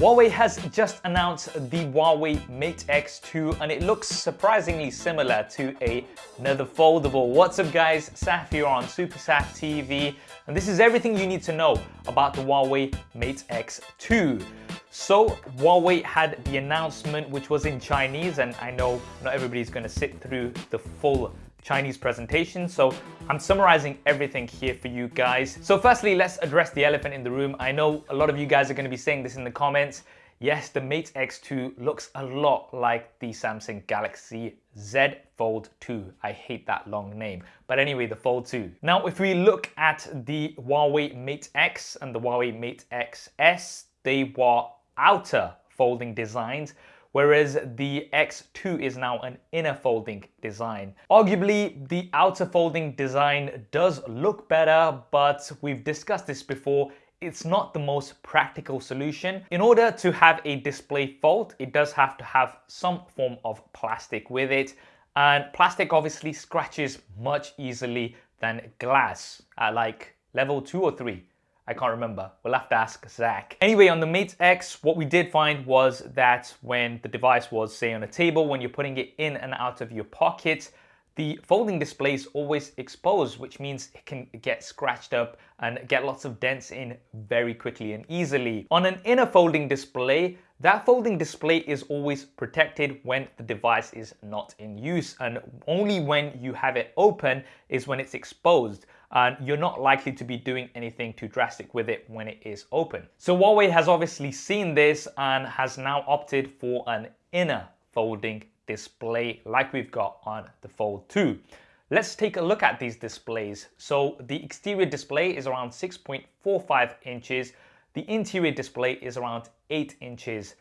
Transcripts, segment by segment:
Huawei has just announced the Huawei Mate X2 and it looks surprisingly similar to a, another foldable. What's up guys, Saf here on Super Saf TV and this is everything you need to know about the Huawei Mate X2. So Huawei had the announcement which was in Chinese and I know not everybody's going to sit through the full Chinese presentation. So I'm summarizing everything here for you guys. So firstly, let's address the elephant in the room. I know a lot of you guys are going to be saying this in the comments. Yes, the Mate X2 looks a lot like the Samsung Galaxy Z Fold 2. I hate that long name. But anyway, the Fold 2. Now, if we look at the Huawei Mate X and the Huawei Mate XS, they were outer folding designs whereas the X2 is now an inner folding design. Arguably, the outer folding design does look better, but we've discussed this before, it's not the most practical solution. In order to have a display fold, it does have to have some form of plastic with it. And plastic obviously scratches much easily than glass at like level two or three. I can't remember. We'll have to ask Zack. Anyway, on the Mate X, what we did find was that when the device was, say, on a table, when you're putting it in and out of your pocket, the folding display is always exposed, which means it can get scratched up and get lots of dents in very quickly and easily. On an inner folding display, that folding display is always protected when the device is not in use and only when you have it open is when it's exposed and you're not likely to be doing anything too drastic with it when it is open. So Huawei has obviously seen this and has now opted for an inner folding display like we've got on the Fold 2. Let's take a look at these displays. So the exterior display is around 6.45 inches. The interior display is around 8 inches.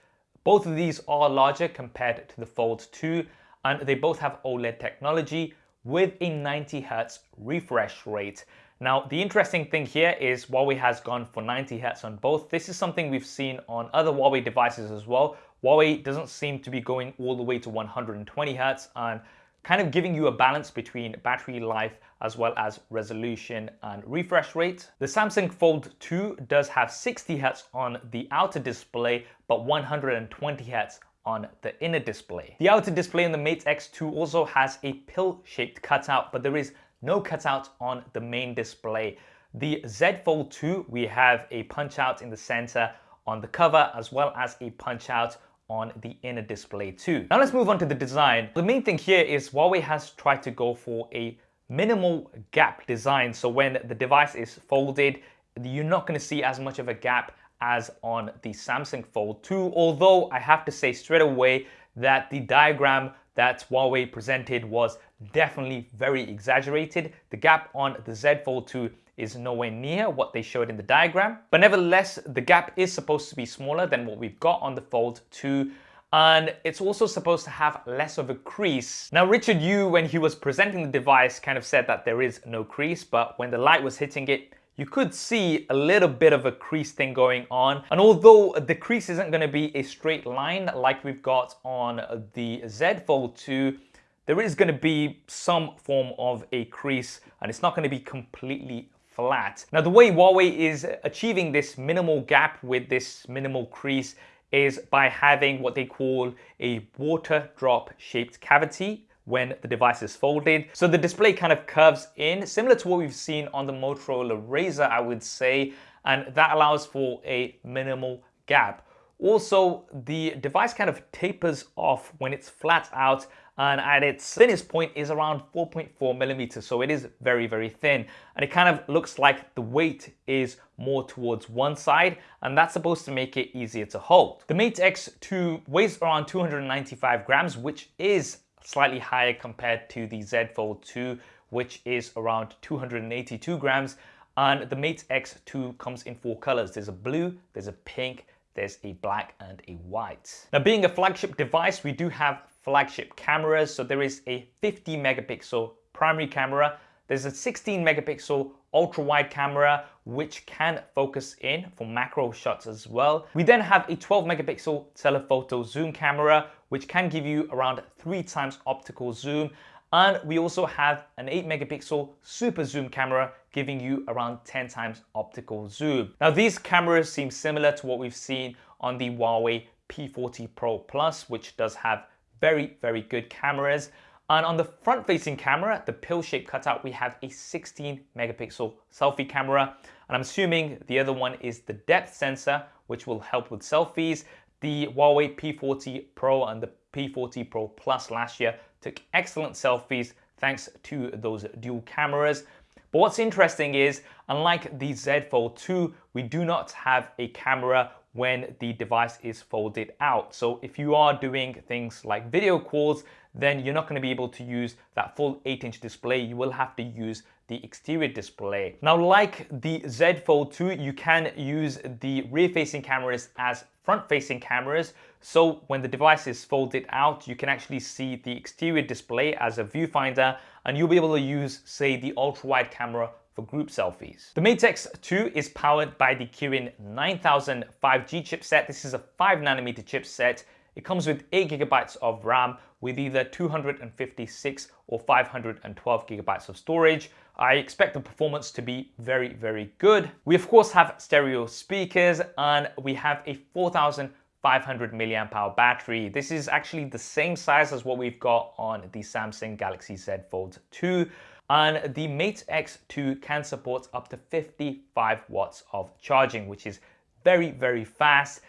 Both of these are larger compared to the Fold 2 and they both have OLED technology with a 90 Hz refresh rate. Now, the interesting thing here is Huawei has gone for 90 Hz on both. This is something we've seen on other Huawei devices as well. Huawei doesn't seem to be going all the way to 120 Hz and kind of giving you a balance between battery life as well as resolution and refresh rate. The Samsung Fold 2 does have 60 Hz on the outer display, but 120 Hz on the inner display. The outer display on the Mate X2 also has a pill-shaped cutout, but there is no cutout on the main display. The Z Fold 2, we have a punch out in the center on the cover, as well as a punch out on the inner display too. Now let's move on to the design. The main thing here is Huawei has tried to go for a minimal gap design. So when the device is folded, you're not going to see as much of a gap as on the Samsung Fold 2, although I have to say straight away that the diagram that Huawei presented was definitely very exaggerated. The gap on the Z Fold 2 is nowhere near what they showed in the diagram. But nevertheless, the gap is supposed to be smaller than what we've got on the Fold 2 and it's also supposed to have less of a crease. Now Richard Yu, when he was presenting the device, kind of said that there is no crease, but when the light was hitting it, you could see a little bit of a crease thing going on. And although the crease isn't going to be a straight line like we've got on the Z Fold 2, there is going to be some form of a crease and it's not going to be completely flat. Now the way Huawei is achieving this minimal gap with this minimal crease is by having what they call a water drop shaped cavity when the device is folded. So the display kind of curves in, similar to what we've seen on the Motorola Razr, I would say, and that allows for a minimal gap. Also, the device kind of tapers off when it's flat out and at its thinnest point is around 4.4 millimeters so it is very very thin and it kind of looks like the weight is more towards one side and that's supposed to make it easier to hold. The Mate X2 weighs around 295 grams which is slightly higher compared to the Z Fold 2, which is around 282 grams. And the Mate X2 comes in four colors. There's a blue, there's a pink, there's a black and a white. Now being a flagship device, we do have flagship cameras. So there is a 50 megapixel primary camera. There's a 16 megapixel ultra wide camera, which can focus in for macro shots as well. We then have a 12 megapixel telephoto zoom camera, which can give you around three times optical zoom. And we also have an 8 megapixel super zoom camera giving you around 10 times optical zoom. Now these cameras seem similar to what we've seen on the Huawei P40 Pro Plus, which does have very, very good cameras. And on the front-facing camera, the pill-shaped cutout, we have a 16 megapixel selfie camera. And I'm assuming the other one is the depth sensor, which will help with selfies. The Huawei P40 Pro and the P40 Pro Plus last year took excellent selfies thanks to those dual cameras. But what's interesting is, unlike the Z Fold 2, we do not have a camera when the device is folded out. So if you are doing things like video calls, then you're not going to be able to use that full 8-inch display. You will have to use the exterior display. Now, like the Z Fold 2, you can use the rear-facing cameras as front-facing cameras. So when the device is folded out, you can actually see the exterior display as a viewfinder, and you'll be able to use, say, the ultra-wide camera for group selfies. The Mate X2 is powered by the Kirin 9000 5G chipset. This is a 5 nanometer chipset. It comes with 8 gigabytes of RAM with either 256 or 512 gigabytes of storage. I expect the performance to be very, very good. We of course have stereo speakers and we have a 4500 milliamp hour battery. This is actually the same size as what we've got on the Samsung Galaxy Z Fold 2 and the Mate X2 can support up to 55 watts of charging, which is very, very fast.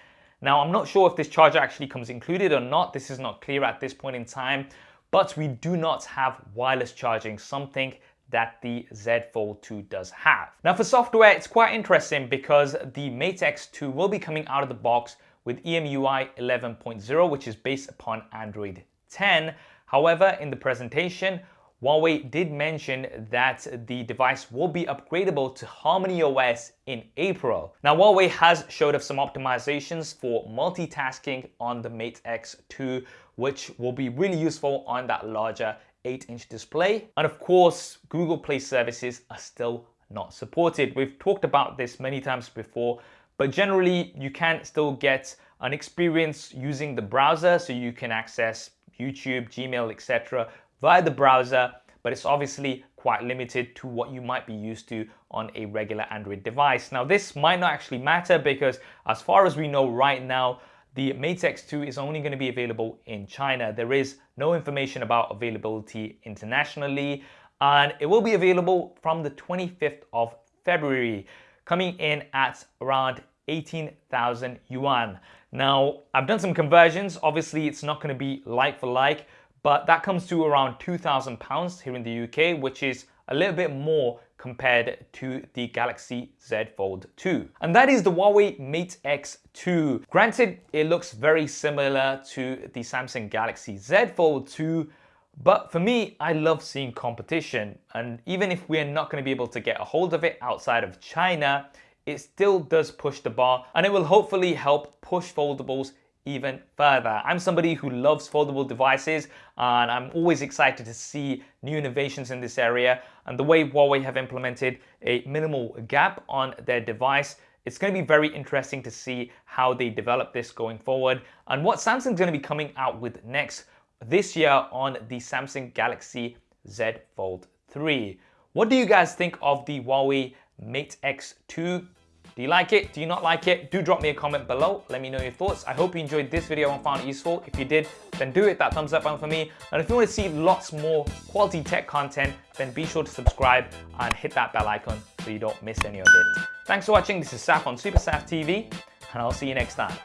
Now, I'm not sure if this charger actually comes included or not. This is not clear at this point in time, but we do not have wireless charging, something that the Z Fold 2 does have. Now for software, it's quite interesting because the Mate X2 will be coming out of the box with EMUI 11.0, which is based upon Android 10. However, in the presentation, Huawei did mention that the device will be upgradable to Harmony OS in April. Now Huawei has showed us some optimizations for multitasking on the Mate X2 which will be really useful on that larger 8-inch display. And of course, Google Play services are still not supported. We've talked about this many times before, but generally you can still get an experience using the browser so you can access YouTube, Gmail, etc via the browser, but it's obviously quite limited to what you might be used to on a regular Android device. Now this might not actually matter because as far as we know right now, the Mate X2 is only going to be available in China. There is no information about availability internationally and it will be available from the 25th of February, coming in at around 18,000 yuan. Now, I've done some conversions. Obviously, it's not going to be like for like, but that comes to around 2,000 pounds here in the UK, which is a little bit more compared to the Galaxy Z Fold 2. And that is the Huawei Mate X2. Granted, it looks very similar to the Samsung Galaxy Z Fold 2, but for me, I love seeing competition. And even if we're not gonna be able to get a hold of it outside of China, it still does push the bar and it will hopefully help push foldables even further. I'm somebody who loves foldable devices and I'm always excited to see new innovations in this area and the way Huawei have implemented a minimal gap on their device it's going to be very interesting to see how they develop this going forward and what Samsung's going to be coming out with next this year on the Samsung Galaxy Z Fold 3. What do you guys think of the Huawei Mate X2 do you like it? Do you not like it? Do drop me a comment below. Let me know your thoughts. I hope you enjoyed this video and found it useful. If you did, then do hit that thumbs up button for me. And if you want to see lots more quality tech content, then be sure to subscribe and hit that bell icon so you don't miss any of it. Thanks for watching. This is Saf on Super Saf TV, and I'll see you next time.